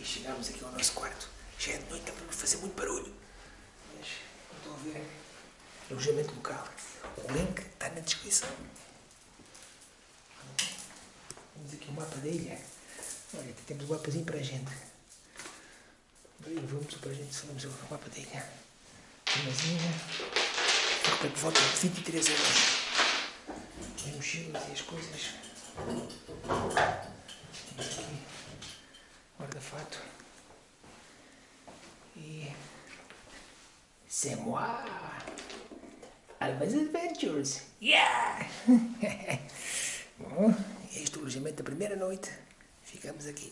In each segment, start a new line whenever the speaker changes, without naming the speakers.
E chegámos aqui ao nosso quarto. Já é de noite, está para fazer muito barulho. Mas, como estão a ver, alojamento local. O link está na descrição. Temos aqui o mapa da ilha. Olha, temos o mapazinho para a gente. Aí vamos para a gente, sabemos o mapa da ilha. Mazinha. Fica por volta de 23 euros. As mochilas e as coisas. Temos aqui guarda-fato. E. C'est moi! Almas Adventures! Yeah! Bom, este é o alojamento da primeira noite. Ficamos aqui.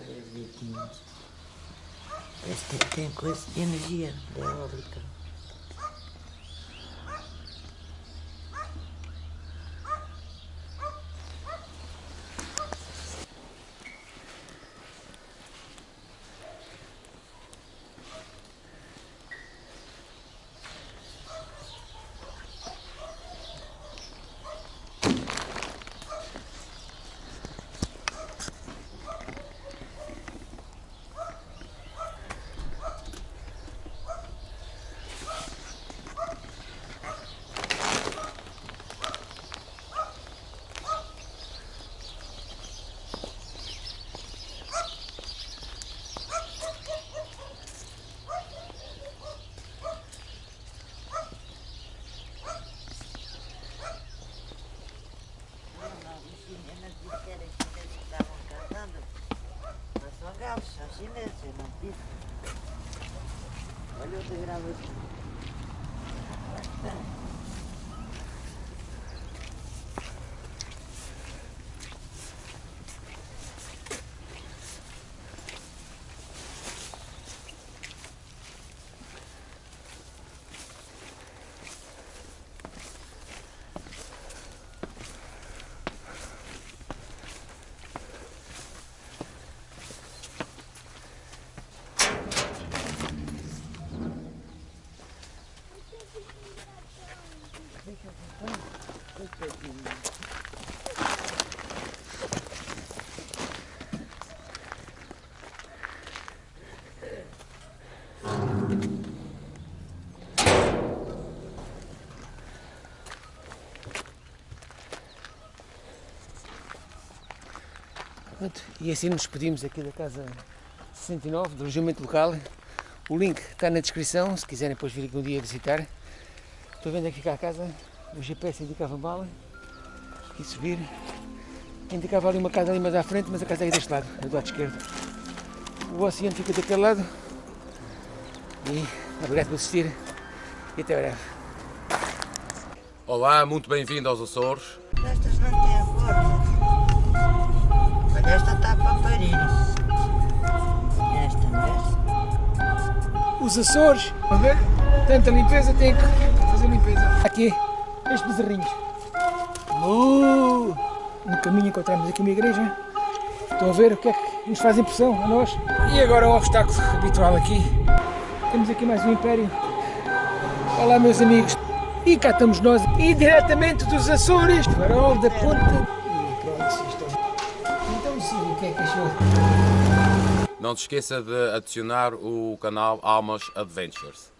Olha os deitinhos. Que tem coisa de energia da eólica. Os disseram que estavam casando, mas são galos, são chineses, não disse. Olha o degrau aqui.
Pronto, e assim nos despedimos aqui da casa 69, do alojamento local. O link está na descrição, se quiserem depois vir aqui um dia visitar. Estou vendo aqui cá a casa, o GPS indicava mal, e subir. Indicava ali uma casa ali mais à frente, mas a casa é aí deste lado, do lado esquerdo. O oceano fica daquele lado. E obrigado por assistir e até breve.
Olá, muito bem-vindo aos Açores.
Os Açores, a ver? Tanta limpeza, tem que fazer limpeza. Aqui, estes bezerrinhos. Uh, no caminho encontramos aqui uma igreja. Estão a ver o que é que nos faz impressão a nós. E agora o obstáculo habitual aqui. Temos aqui mais um império. Olá meus amigos. E cá estamos nós, e dos Açores, farol da ponta. Então sim, o que é que achou?
Não se esqueça de adicionar o canal Almas Adventures.